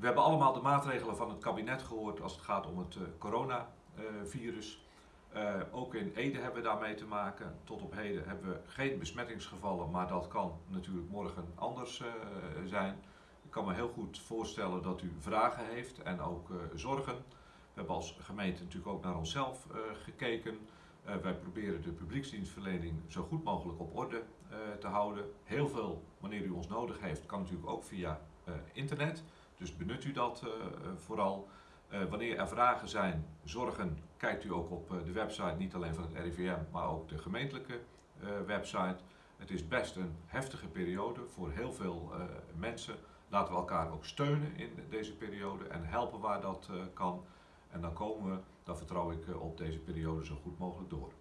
We hebben allemaal de maatregelen van het kabinet gehoord als het gaat om het coronavirus. Uh, ook in Ede hebben we daarmee te maken. Tot op heden hebben we geen besmettingsgevallen, maar dat kan natuurlijk morgen anders uh, zijn. Ik kan me heel goed voorstellen dat u vragen heeft en ook zorgen. We hebben als gemeente natuurlijk ook naar onszelf gekeken. wij proberen de publieksdienstverlening zo goed mogelijk op orde te houden. Heel veel, wanneer u ons nodig heeft, kan natuurlijk ook via internet. Dus benut u dat vooral. Uh, wanneer er vragen zijn, zorgen, kijkt u ook op de website, niet alleen van het RIVM, maar ook de gemeentelijke website. Het is best een heftige periode voor heel veel mensen. Laten we elkaar ook steunen in deze periode en helpen waar dat kan. En dan komen we, dan vertrouw ik op deze periode zo goed mogelijk door.